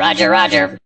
Roger, roger.